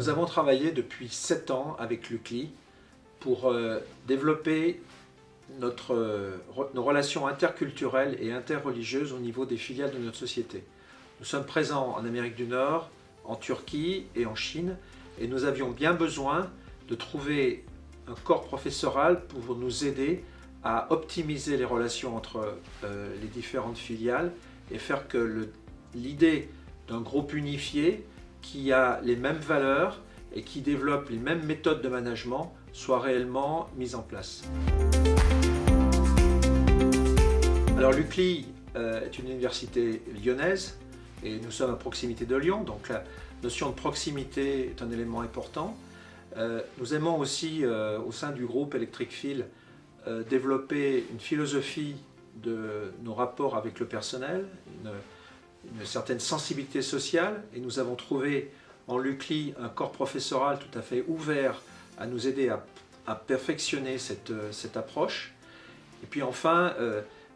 Nous avons travaillé depuis 7 ans avec l'UCLI pour euh, développer euh, nos relations interculturelles et interreligieuses au niveau des filiales de notre société. Nous sommes présents en Amérique du Nord, en Turquie et en Chine et nous avions bien besoin de trouver un corps professoral pour nous aider à optimiser les relations entre euh, les différentes filiales et faire que l'idée d'un groupe unifié qui a les mêmes valeurs et qui développe les mêmes méthodes de management soit réellement mise en place. Alors l'UCLI euh, est une université lyonnaise et nous sommes à proximité de Lyon, donc la notion de proximité est un élément important. Euh, nous aimons aussi, euh, au sein du groupe Electric Fil, développer une philosophie de nos rapports avec le personnel, certaine sensibilité sociale, et nous avons trouvé en l'UCLI un corps professoral tout à fait ouvert à nous aider à, perfectionner cette, cette, approche. Et puis enfin,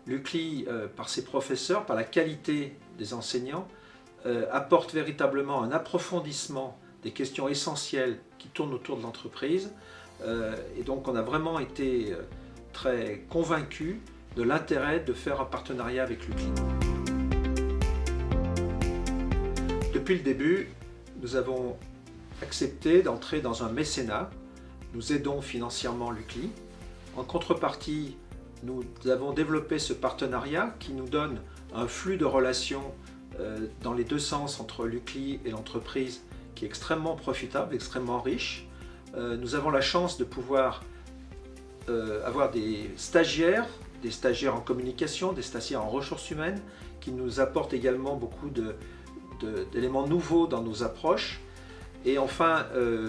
l'UCLI, euh, par ses professeurs, par la qualité des enseignants, euh, apporte véritablement un approfondissement des questions essentielles qui tournent autour de l'entreprise. Euh, et donc on a vraiment été très convaincus de l'intérêt de faire un partenariat avec l'UCLI. Depuis le début, nous avons accepté d'entrer dans un mécénat. Nous aidons financièrement l'UCLI. En contrepartie, nous avons développé ce partenariat qui nous donne un flux de relations euh, dans les deux sens entre l'UCLI et l'entreprise qui est extrêmement profitable, extrêmement riche. Euh, nous avons la chance de pouvoir euh, avoir des stagiaires, des stagiaires en communication, des stagiaires en ressources humaines qui nous apportent également beaucoup d'éléments nouveaux dans nos approches. Et enfin,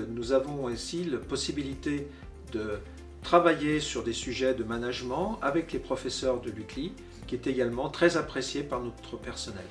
nous avons aussi la possibilité de travailler sur des sujets de management avec les professeurs de l'UCLI, qui est également très apprécié par notre personnel.